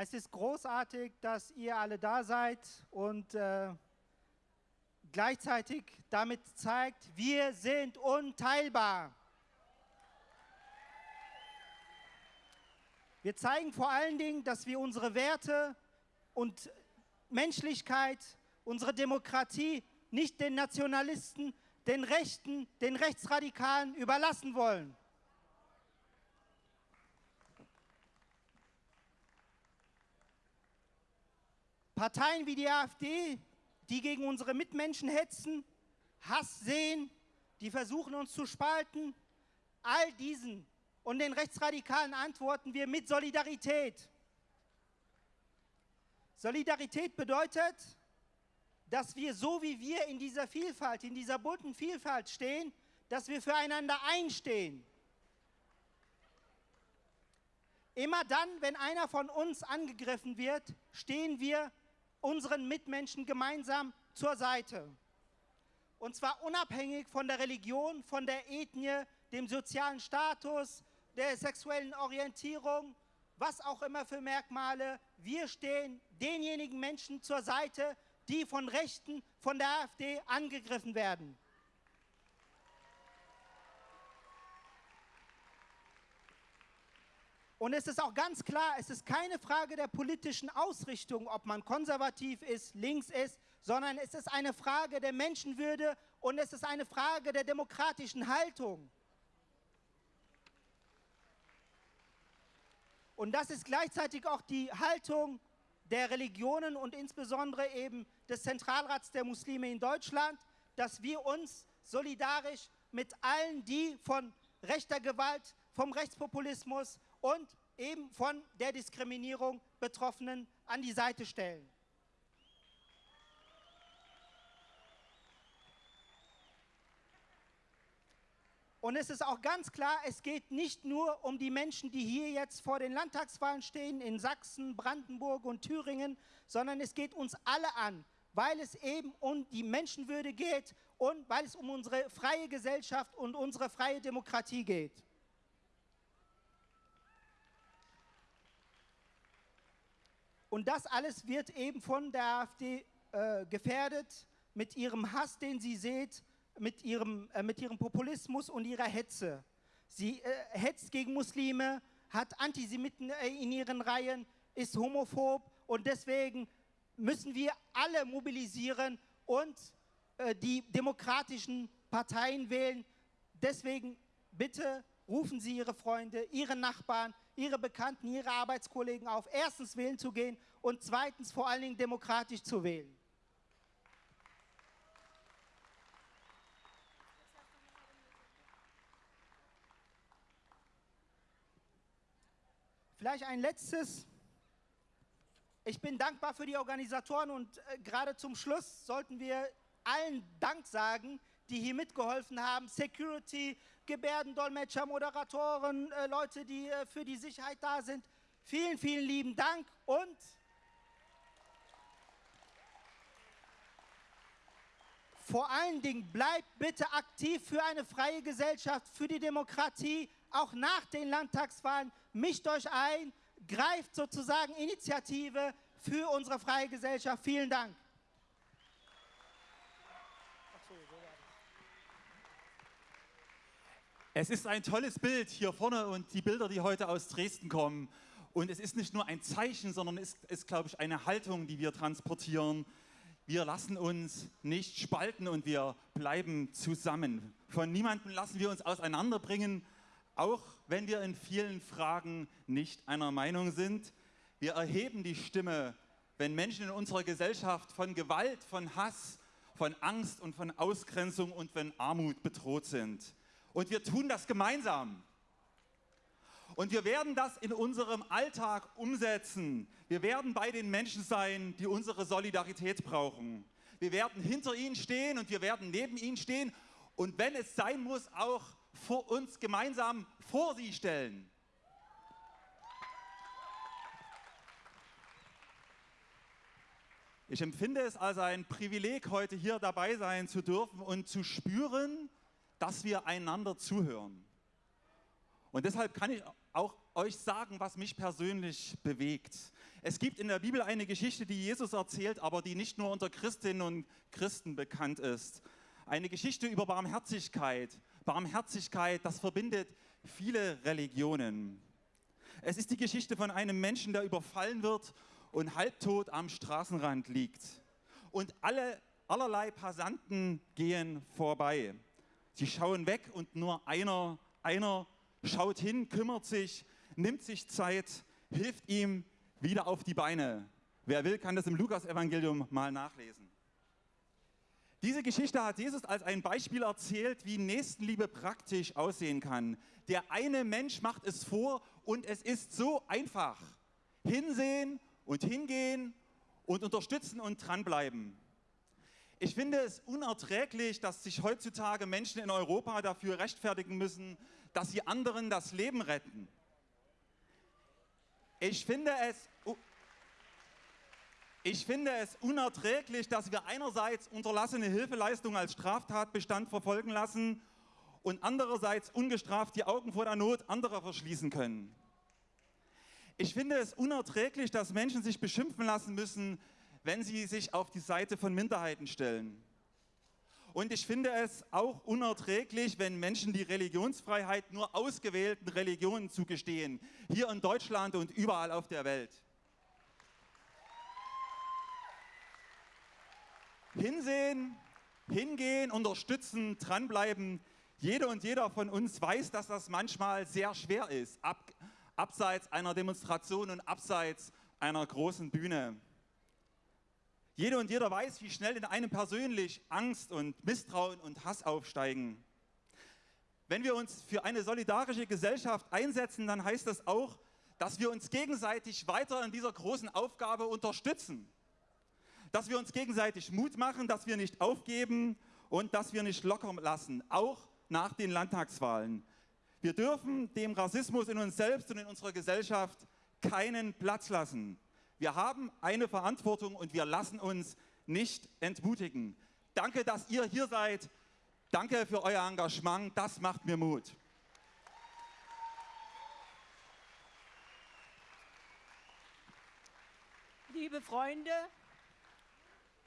Es ist großartig, dass ihr alle da seid und äh, gleichzeitig damit zeigt, wir sind unteilbar. Wir zeigen vor allen Dingen, dass wir unsere Werte und Menschlichkeit, unsere Demokratie nicht den Nationalisten, den Rechten, den Rechtsradikalen überlassen wollen. Parteien wie die AfD, die gegen unsere Mitmenschen hetzen, Hass sehen, die versuchen uns zu spalten, all diesen und den Rechtsradikalen antworten wir mit Solidarität. Solidarität bedeutet, dass wir so wie wir in dieser Vielfalt, in dieser bunten Vielfalt stehen, dass wir füreinander einstehen. Immer dann, wenn einer von uns angegriffen wird, stehen wir unseren Mitmenschen gemeinsam zur Seite. Und zwar unabhängig von der Religion, von der Ethnie, dem sozialen Status, der sexuellen Orientierung, was auch immer für Merkmale. Wir stehen denjenigen Menschen zur Seite, die von Rechten, von der AfD angegriffen werden. Und es ist auch ganz klar, es ist keine Frage der politischen Ausrichtung, ob man konservativ ist, links ist, sondern es ist eine Frage der Menschenwürde und es ist eine Frage der demokratischen Haltung. Und das ist gleichzeitig auch die Haltung der Religionen und insbesondere eben des Zentralrats der Muslime in Deutschland, dass wir uns solidarisch mit allen, die von rechter Gewalt, vom Rechtspopulismus und eben von der Diskriminierung Betroffenen an die Seite stellen. Und es ist auch ganz klar, es geht nicht nur um die Menschen, die hier jetzt vor den Landtagswahlen stehen, in Sachsen, Brandenburg und Thüringen, sondern es geht uns alle an, weil es eben um die Menschenwürde geht und weil es um unsere freie Gesellschaft und unsere freie Demokratie geht. Und das alles wird eben von der AfD äh, gefährdet mit ihrem Hass, den sie seht, mit ihrem, äh, mit ihrem Populismus und ihrer Hetze. Sie äh, hetzt gegen Muslime, hat Antisemiten äh, in ihren Reihen, ist homophob und deswegen müssen wir alle mobilisieren und äh, die demokratischen Parteien wählen. Deswegen bitte rufen Sie Ihre Freunde, Ihre Nachbarn, Ihre Bekannten, Ihre Arbeitskollegen auf, erstens wählen zu gehen und zweitens vor allen Dingen demokratisch zu wählen. Vielleicht ein letztes. Ich bin dankbar für die Organisatoren und äh, gerade zum Schluss sollten wir allen Dank sagen, die hier mitgeholfen haben. Security, Gebärdendolmetscher, Moderatoren, äh, Leute, die äh, für die Sicherheit da sind. Vielen, vielen lieben Dank und vor allen Dingen bleibt bitte aktiv für eine freie Gesellschaft, für die Demokratie, auch nach den Landtagswahlen. Mischt euch ein, greift sozusagen Initiative für unsere freie Gesellschaft. Vielen Dank. Es ist ein tolles Bild hier vorne und die Bilder, die heute aus Dresden kommen. Und es ist nicht nur ein Zeichen, sondern es ist, glaube ich, eine Haltung, die wir transportieren. Wir lassen uns nicht spalten und wir bleiben zusammen. Von niemandem lassen wir uns auseinanderbringen, auch wenn wir in vielen Fragen nicht einer Meinung sind. Wir erheben die Stimme, wenn Menschen in unserer Gesellschaft von Gewalt, von Hass, von Angst und von Ausgrenzung und von Armut bedroht sind. Und wir tun das gemeinsam. Und wir werden das in unserem Alltag umsetzen. Wir werden bei den Menschen sein, die unsere Solidarität brauchen. Wir werden hinter ihnen stehen und wir werden neben ihnen stehen. Und wenn es sein muss, auch vor uns gemeinsam vor sie stellen. Ich empfinde es als ein Privileg, heute hier dabei sein zu dürfen und zu spüren, dass wir einander zuhören. Und deshalb kann ich auch euch sagen, was mich persönlich bewegt. Es gibt in der Bibel eine Geschichte, die Jesus erzählt, aber die nicht nur unter Christinnen und Christen bekannt ist. Eine Geschichte über Barmherzigkeit. Barmherzigkeit, das verbindet viele Religionen. Es ist die Geschichte von einem Menschen, der überfallen wird und halbtot am Straßenrand liegt. Und alle, allerlei Passanten gehen vorbei. Sie schauen weg und nur einer, einer schaut hin, kümmert sich, nimmt sich Zeit, hilft ihm wieder auf die Beine. Wer will, kann das im Lukas-Evangelium mal nachlesen. Diese Geschichte hat Jesus als ein Beispiel erzählt, wie Nächstenliebe praktisch aussehen kann. Der eine Mensch macht es vor und es ist so einfach. Hinsehen und hingehen und unterstützen und dranbleiben. Ich finde es unerträglich, dass sich heutzutage Menschen in Europa dafür rechtfertigen müssen, dass sie anderen das Leben retten. Ich finde es, ich finde es unerträglich, dass wir einerseits unterlassene Hilfeleistung als Straftatbestand verfolgen lassen und andererseits ungestraft die Augen vor der Not anderer verschließen können. Ich finde es unerträglich, dass Menschen sich beschimpfen lassen müssen, wenn sie sich auf die Seite von Minderheiten stellen. Und ich finde es auch unerträglich, wenn Menschen die Religionsfreiheit nur ausgewählten Religionen zugestehen, hier in Deutschland und überall auf der Welt. Hinsehen, hingehen, unterstützen, dranbleiben. Jede und jeder von uns weiß, dass das manchmal sehr schwer ist, ab, abseits einer Demonstration und abseits einer großen Bühne. Jede und jeder weiß, wie schnell in einem persönlich Angst und Misstrauen und Hass aufsteigen. Wenn wir uns für eine solidarische Gesellschaft einsetzen, dann heißt das auch, dass wir uns gegenseitig weiter in dieser großen Aufgabe unterstützen. Dass wir uns gegenseitig Mut machen, dass wir nicht aufgeben und dass wir nicht locker lassen, auch nach den Landtagswahlen. Wir dürfen dem Rassismus in uns selbst und in unserer Gesellschaft keinen Platz lassen. Wir haben eine Verantwortung und wir lassen uns nicht entmutigen. Danke, dass ihr hier seid. Danke für euer Engagement. Das macht mir Mut. Liebe Freunde,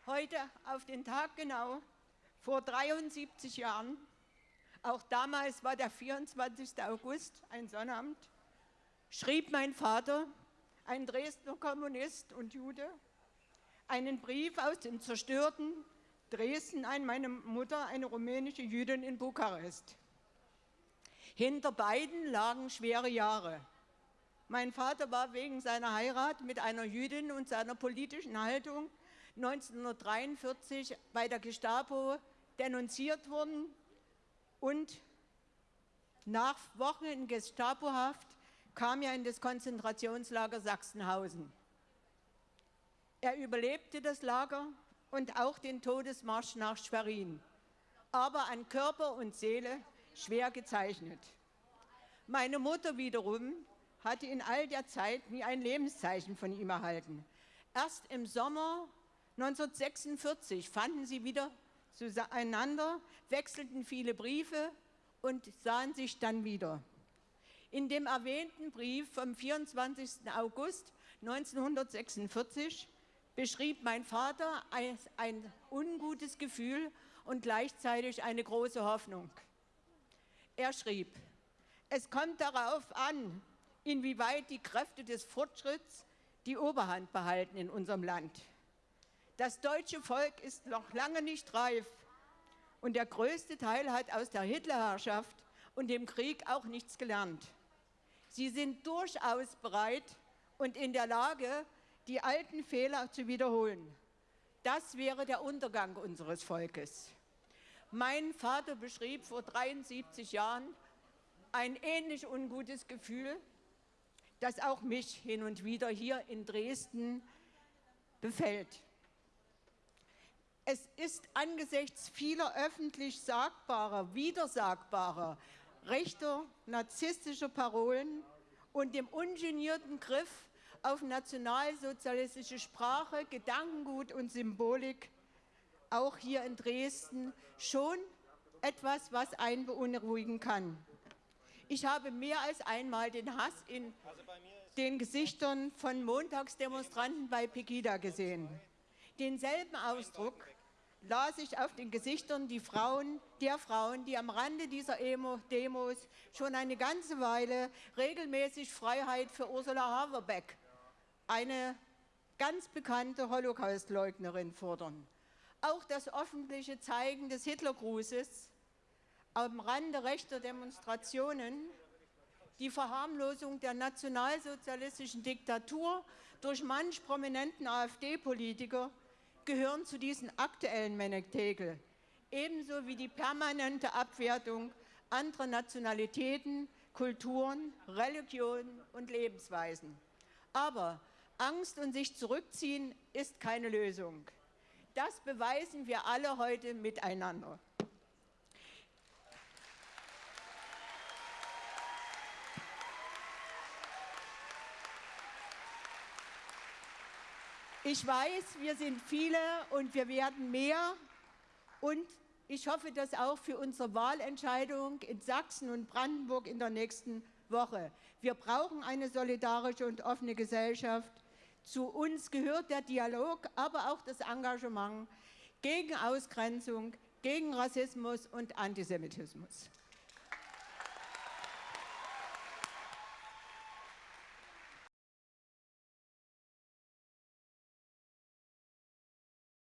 heute auf den Tag genau, vor 73 Jahren, auch damals war der 24. August ein Sonnabend, schrieb mein Vater ein Dresdner Kommunist und Jude, einen Brief aus dem zerstörten Dresden an meine Mutter, eine rumänische Jüdin in Bukarest. Hinter beiden lagen schwere Jahre. Mein Vater war wegen seiner Heirat mit einer Jüdin und seiner politischen Haltung 1943 bei der Gestapo denunziert worden und nach Wochen in Gestapohaft kam er in das Konzentrationslager Sachsenhausen. Er überlebte das Lager und auch den Todesmarsch nach Schwerin, aber an Körper und Seele schwer gezeichnet. Meine Mutter wiederum hatte in all der Zeit nie ein Lebenszeichen von ihm erhalten. Erst im Sommer 1946 fanden sie wieder zueinander, wechselten viele Briefe und sahen sich dann wieder. In dem erwähnten Brief vom 24. August 1946 beschrieb mein Vater ein, ungutes Gefühl und gleichzeitig eine große Hoffnung. Er schrieb, es kommt darauf an, inwieweit die Kräfte des Fortschritts die Oberhand behalten in unserem Land. Das deutsche Volk ist noch lange nicht reif und der größte Teil hat aus der Hitlerherrschaft und dem Krieg auch nichts gelernt. Sie sind durchaus bereit und in der Lage, die alten Fehler zu wiederholen. Das wäre der Untergang unseres Volkes. Mein Vater beschrieb vor 73 Jahren ein ähnlich ungutes Gefühl, das auch mich hin und wieder hier in Dresden befällt. Es ist angesichts vieler öffentlich sagbarer, widersagbarer, rechter, narzisstischer Parolen und dem ungenierten Griff auf nationalsozialistische Sprache, Gedankengut und Symbolik, auch hier in Dresden, schon etwas, was einen beunruhigen kann. Ich habe mehr als einmal den Hass in den Gesichtern von Montagsdemonstranten bei Pegida gesehen. Denselben Ausdruck las ich auf den Gesichtern die Frauen, der Frauen, die am Rande dieser Demos schon eine ganze Weile regelmäßig Freiheit für Ursula Haverbeck, eine ganz bekannte Holocaustleugnerin, fordern. Auch das öffentliche Zeigen des Hitlergrußes am Rande rechter Demonstrationen, die Verharmlosung der nationalsozialistischen Diktatur durch manch prominenten AfD-Politiker gehören zu diesen aktuellen Menektegel, ebenso wie die permanente Abwertung anderer Nationalitäten, Kulturen, Religionen und Lebensweisen. Aber Angst und sich zurückziehen ist keine Lösung. Das beweisen wir alle heute miteinander. Ich weiß, wir sind viele und wir werden mehr. Und ich hoffe, dass auch für unsere Wahlentscheidung in Sachsen und Brandenburg in der nächsten Woche. Wir brauchen eine solidarische und offene Gesellschaft. Zu uns gehört der Dialog, aber auch das Engagement gegen Ausgrenzung, gegen Rassismus und Antisemitismus.